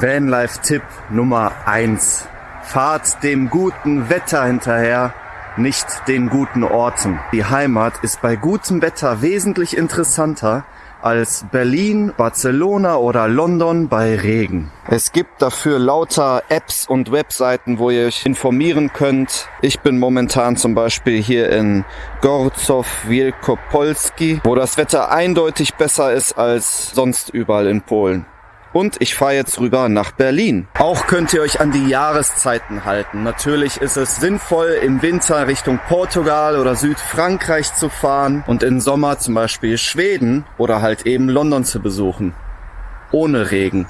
Vanlife-Tipp Nummer eins: Fahrt dem guten Wetter hinterher, nicht den guten Orten. Die Heimat ist bei gutem Wetter wesentlich interessanter als Berlin, Barcelona oder London bei Regen. Es gibt dafür lauter Apps und Webseiten, wo ihr euch informieren könnt. Ich bin momentan zum Beispiel hier in Gorzow Wielkopolski, wo das Wetter eindeutig besser ist als sonst überall in Polen. Und ich fahre jetzt rüber nach Berlin. Auch könnt ihr euch an die Jahreszeiten halten. Natürlich ist es sinnvoll, im Winter Richtung Portugal oder Südfrankreich zu fahren und im Sommer zum Beispiel Schweden oder halt eben London zu besuchen. Ohne Regen.